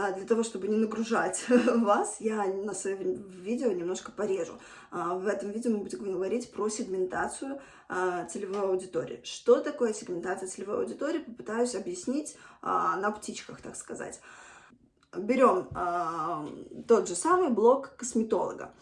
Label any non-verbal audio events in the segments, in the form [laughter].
а, для того, чтобы не нагружать [laughs] вас, я на своем видео немножко порежу. А, в этом видео мы будем говорить про сегментацию а, целевой аудитории. Что такое сегментация целевой аудитории, попытаюсь объяснить на птичках, так сказать. Берем тот же самый блок косметолога.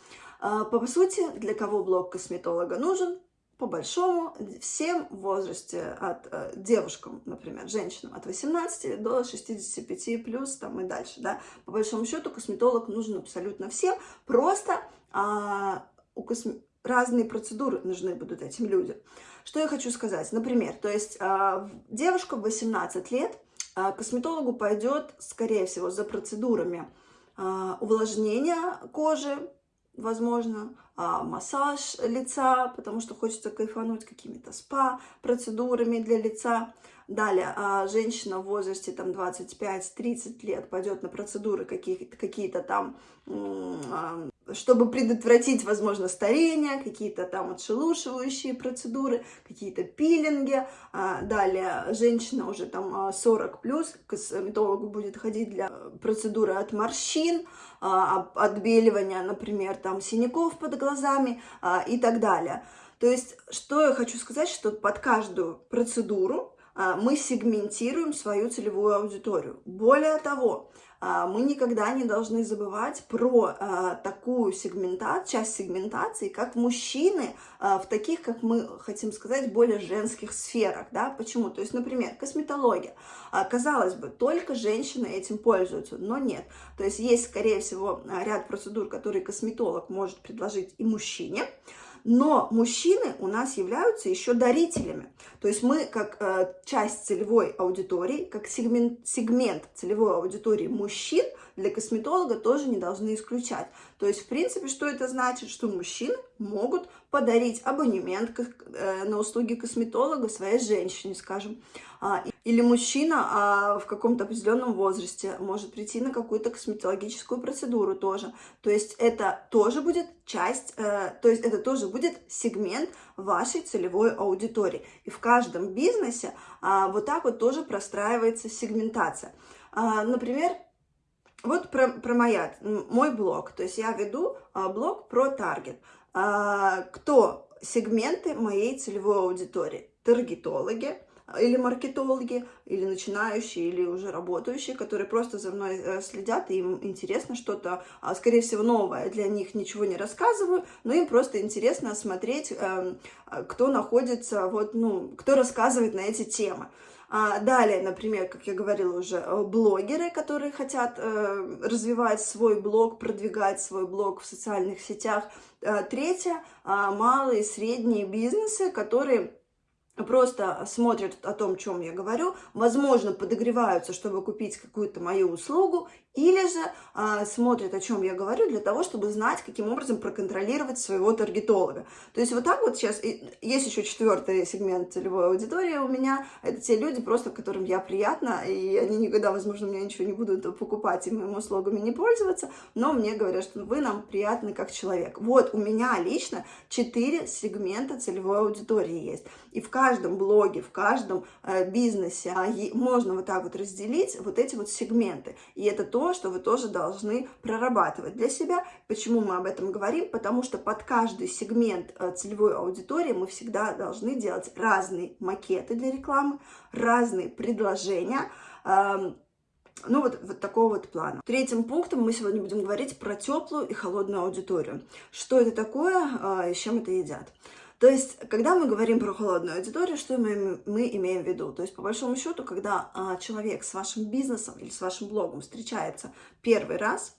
По сути, для кого блок косметолога нужен? По большому, всем возрасте, от э, девушкам, например, женщинам от 18 до 65 плюс, там и дальше, да, по большому счету косметолог нужен абсолютно всем, просто а, у косме... разные процедуры нужны будут этим людям. Что я хочу сказать, например, то есть а, девушка в 18 лет а, косметологу пойдет, скорее всего, за процедурами а, увлажнения кожи, возможно, а, массаж лица, потому что хочется кайфануть какими-то спа-процедурами для лица. Далее, а, женщина в возрасте там 25-30 лет пойдет на процедуры какие-то какие там а, чтобы предотвратить, возможно, старение, какие-то там отшелушивающие процедуры, какие-то пилинги. А, далее, женщина уже там 40 а, плюс, к косметологу будет ходить для процедуры от морщин, а, отбеливания, например, там синяков под глазами и так далее. То есть, что я хочу сказать, что под каждую процедуру мы сегментируем свою целевую аудиторию. Более того, а, мы никогда не должны забывать про а, такую сегментацию, часть сегментации, как мужчины а, в таких, как мы хотим сказать, более женских сферах. Да? Почему? То есть, например, косметология. Казалось бы, только женщины этим пользуются, но нет. То есть есть, скорее всего, ряд процедур, которые косметолог может предложить и мужчине, но мужчины у нас являются еще дарителями. То есть мы как э, часть целевой аудитории, как сегмент, сегмент целевой аудитории мужчин для косметолога тоже не должны исключать. То есть, в принципе, что это значит? Что мужчины могут подарить абонемент э, на услуги косметолога своей женщине, скажем. А, или мужчина а, в каком-то определенном возрасте может прийти на какую-то косметологическую процедуру тоже. То есть это тоже будет часть, э, то есть это тоже будет сегмент вашей целевой аудитории. И в каждом бизнесе а, вот так вот тоже простраивается сегментация. Например, вот про, про моя, мой блог. То есть я веду блог про таргет. Кто сегменты моей целевой аудитории? Таргетологи, или маркетологи, или начинающие, или уже работающие, которые просто за мной э, следят, и им интересно что-то, а, скорее всего, новое. Для них ничего не рассказываю, но им просто интересно смотреть, эм, а, кто находится, вот, ну, кто рассказывает на эти темы. А далее, например, как я говорила уже, э, блогеры, которые хотят э, развивать свой блог, продвигать свой блог в социальных сетях. Третье, малые и средние бизнесы, которые просто смотрят о том, о чем я говорю, возможно, подогреваются, чтобы купить какую-то мою услугу, или же а, смотрят, о чем я говорю, для того, чтобы знать, каким образом проконтролировать своего таргетолога. То есть вот так вот сейчас, есть еще четвертый сегмент целевой аудитории у меня, это те люди, просто которым я приятна, и они никогда, возможно, у меня ничего не будут покупать и моими услугами не пользоваться, но мне говорят, что вы нам приятны как человек. Вот у меня лично четыре сегмента целевой аудитории есть. И в каждом блоге, в каждом э, бизнесе э, можно вот так вот разделить вот эти вот сегменты. И это то, что вы тоже должны прорабатывать для себя. Почему мы об этом говорим? Потому что под каждый сегмент э, целевой аудитории мы всегда должны делать разные макеты для рекламы, разные предложения, эм, ну, вот, вот такого вот плана. Третьим пунктом мы сегодня будем говорить про теплую и холодную аудиторию. Что это такое э, и с чем это едят. То есть, когда мы говорим про холодную аудиторию, что мы, мы имеем в виду? То есть, по большому счету, когда а, человек с вашим бизнесом или с вашим блогом встречается первый раз,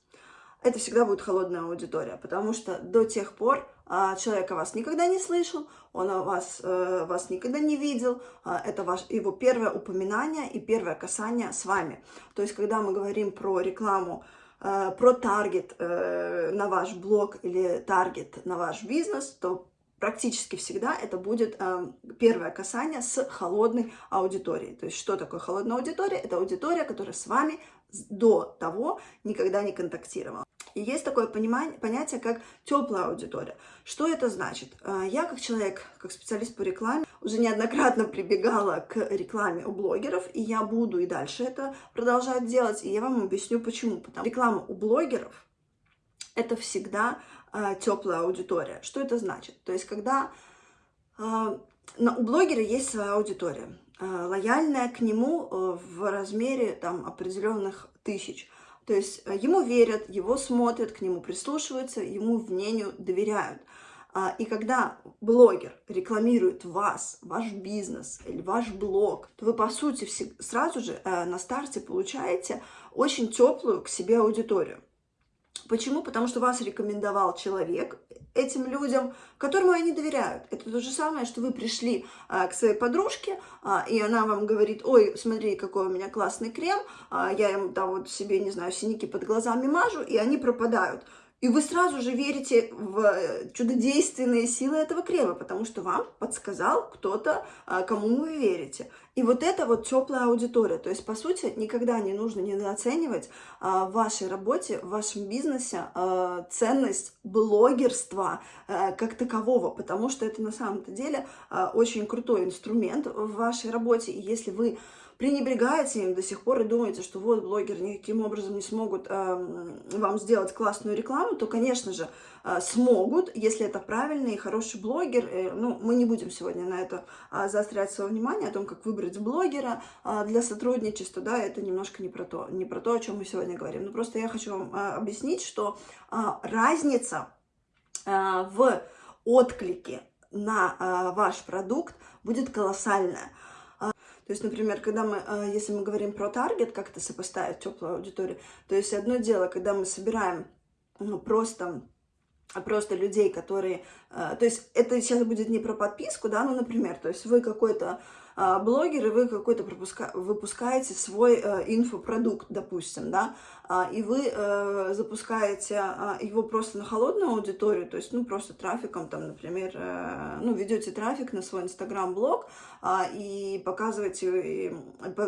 это всегда будет холодная аудитория, потому что до тех пор а, человек о вас никогда не слышал, он о вас, а, вас никогда не видел, а, это ваш, его первое упоминание и первое касание с вами. То есть, когда мы говорим про рекламу, а, про таргет э, на ваш блог или таргет на ваш бизнес, то практически всегда это будет э, первое касание с холодной аудиторией. То есть что такое холодная аудитория? Это аудитория, которая с вами до того никогда не контактировала. И есть такое понимание, понятие, как теплая аудитория. Что это значит? А, я как человек, как специалист по рекламе, уже неоднократно прибегала к рекламе у блогеров, и я буду и дальше это продолжать делать, и я вам объясню почему. Потому что реклама у блогеров – это всегда э, теплая аудитория. Что это значит? То есть, когда э, у блогера есть своя аудитория, э, лояльная к нему э, в размере там, определенных тысяч. То есть э, ему верят, его смотрят, к нему прислушиваются, ему мнению доверяют. А, и когда блогер рекламирует вас, ваш бизнес или ваш блог, то вы, по сути, сразу же э, на старте получаете очень теплую к себе аудиторию. Почему? Потому что вас рекомендовал человек этим людям, которому они доверяют. Это то же самое, что вы пришли а, к своей подружке, а, и она вам говорит, ой, смотри, какой у меня классный крем, а, я им там вот себе, не знаю, синяки под глазами мажу, и они пропадают. И вы сразу же верите в э, чудодейственные силы этого крема, потому что вам подсказал кто-то, а, кому вы верите. И вот это вот теплая аудитория. То есть, по сути, никогда не нужно недооценивать а, в вашей работе, в вашем бизнесе а, ценность блогерства как такового, потому что это на самом-то деле очень крутой инструмент в вашей работе. И если вы пренебрегаете им до сих пор и думаете, что вот блогеры никаким образом не смогут э, вам сделать классную рекламу, то, конечно же, э, смогут, если это правильный и хороший блогер. Э, ну, мы не будем сегодня на это э, заострять свое внимание, о том, как выбрать блогера э, для сотрудничества, да, это немножко не про то, не про то, о чем мы сегодня говорим. Но просто я хочу вам э, объяснить, что э, разница э, в отклике на э, ваш продукт будет колоссальная. То есть, например, когда мы, э, если мы говорим про таргет, как это сопоставить теплую аудиторию, то есть одно дело, когда мы собираем ну, просто просто людей, которые... Э, то есть это сейчас будет не про подписку, да, ну, например, то есть вы какой-то а, блогер, и вы какой-то выпускаете свой э, инфопродукт, допустим, да, а, и вы э, запускаете а, его просто на холодную аудиторию, то есть, ну, просто трафиком, там, например, э, ну, ведете трафик на свой инстаграм-блог и показываете,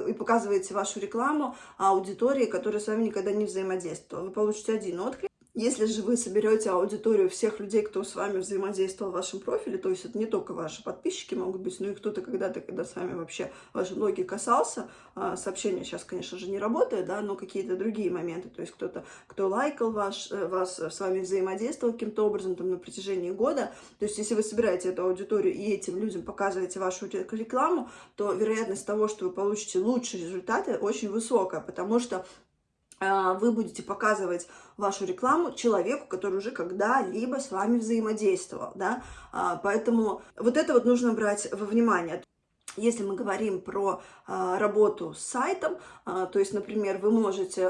и показываете вашу рекламу аудитории, которая с вами никогда не взаимодействовала. Вы получите один отклик, если же вы соберете аудиторию всех людей, кто с вами взаимодействовал в вашем профиле, то есть это не только ваши подписчики могут быть, но и кто-то когда-то, когда с вами вообще ваши блоги касался, а, сообщение сейчас, конечно же, не работает, да, но какие-то другие моменты, то есть кто-то, кто лайкал ваш, э, вас, с вами взаимодействовал каким-то образом там на протяжении года, то есть если вы собираете эту аудиторию и этим людям показываете вашу рекламу, то вероятность того, что вы получите лучшие результаты, очень высокая, потому что вы будете показывать вашу рекламу человеку, который уже когда-либо с вами взаимодействовал, да, а, поэтому вот это вот нужно брать во внимание. Если мы говорим про э, работу с сайтом, то есть, например, вы можете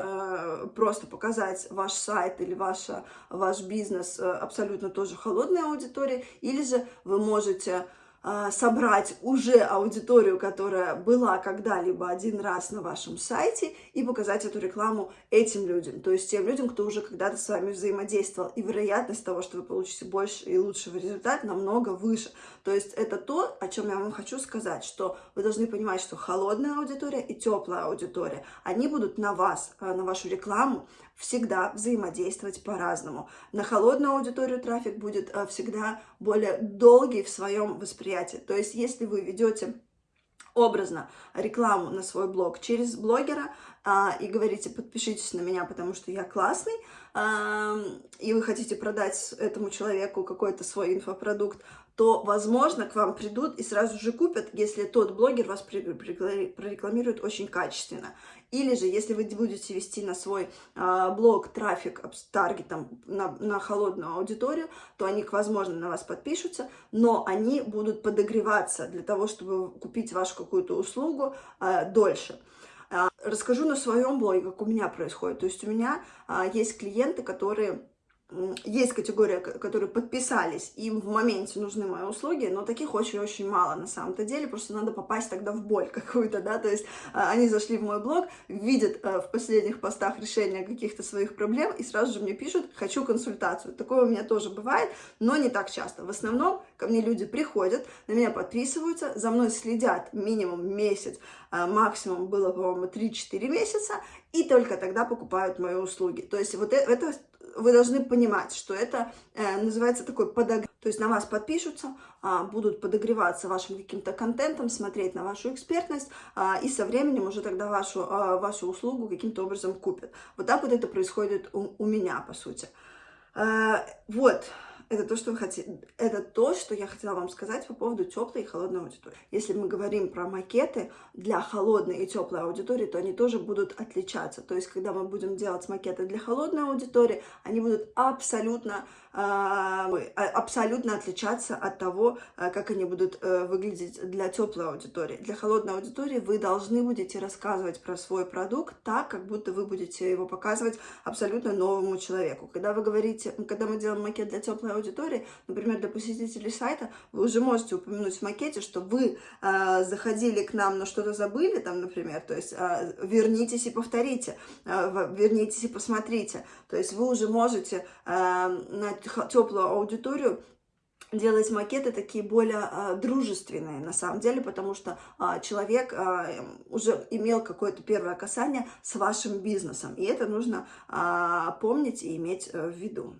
просто показать ваш сайт или ваша, ваш бизнес абсолютно тоже холодной аудитории, или же вы можете а, собрать уже аудиторию, которая была когда-либо один раз на вашем сайте и показать эту рекламу этим людям, то есть тем людям, кто уже когда-то с вами взаимодействовал. И вероятность того, что вы получите больше и лучшего результата, намного выше. То есть это то, о чем я вам хочу сказать, что вы должны понимать, что холодная аудитория и теплая аудитория, они будут на вас, а, на вашу рекламу всегда взаимодействовать по-разному. На холодную аудиторию трафик будет э, всегда более долгий в своем восприятии. То есть, если вы ведете образно рекламу на свой блог через блогера а, и говорите, подпишитесь на меня, потому что я классный, а, и вы хотите продать этому человеку какой-то свой инфопродукт, то, возможно, к вам придут и сразу же купят, если тот блогер вас прорекламирует очень качественно. Или же, если вы будете вести на свой э, блог трафик с таргетом на, на холодную аудиторию, то они, возможно, на вас подпишутся, но они будут подогреваться для того, чтобы купить вашу какую-то услугу э, дольше. Э, расскажу на своем блоге, как у меня происходит. То есть у меня есть клиенты, которые есть категория, которые подписались, им в моменте нужны мои услуги, но таких очень-очень мало на самом-то деле, просто надо попасть тогда в боль [laughs] какую-то, да, то есть а, они зашли в мой блог, видят а, в последних постах решение каких-то своих проблем и сразу же мне пишут «хочу консультацию». Такое у меня тоже бывает, но не так часто. В основном ко мне люди приходят, на меня подписываются, за мной следят минимум месяц, а, максимум было, по-моему, 3-4 месяца, и только тогда покупают мои услуги. То есть вот э, это вы должны понимать, что это э, называется такой подогрев. То есть на вас подпишутся, а, будут подогреваться вашим каким-то контентом, смотреть на вашу экспертность, а, и со временем уже тогда вашу, а, вашу услугу каким-то образом купят. Вот так вот это происходит у, у меня, по сути. А, вот. Это то, что хотите. Это то, что я хотела вам сказать по поводу теплой и холодной аудитории. Если мы говорим про макеты для холодной и теплой аудитории, то они тоже будут отличаться. То есть, когда мы будем делать макеты для холодной аудитории, они будут абсолютно абсолютно отличаться от того, а, как они будут э, выглядеть для теплой аудитории. Для холодной аудитории вы должны будете рассказывать про свой продукт так, как будто вы будете его показывать абсолютно новому человеку. Когда вы говорите, когда мы делаем макет для теплой аудитории, например, для посетителей сайта, вы уже можете упомянуть в макете, что вы заходили к нам, но что-то забыли, там, например, то есть вернитесь и повторите, вернитесь и посмотрите. То есть вы уже можете на теплую аудиторию делать макеты такие более а, дружественные на самом деле, потому что а, человек а, уже имел какое-то первое касание с вашим бизнесом, и это нужно а, помнить и иметь э, в виду.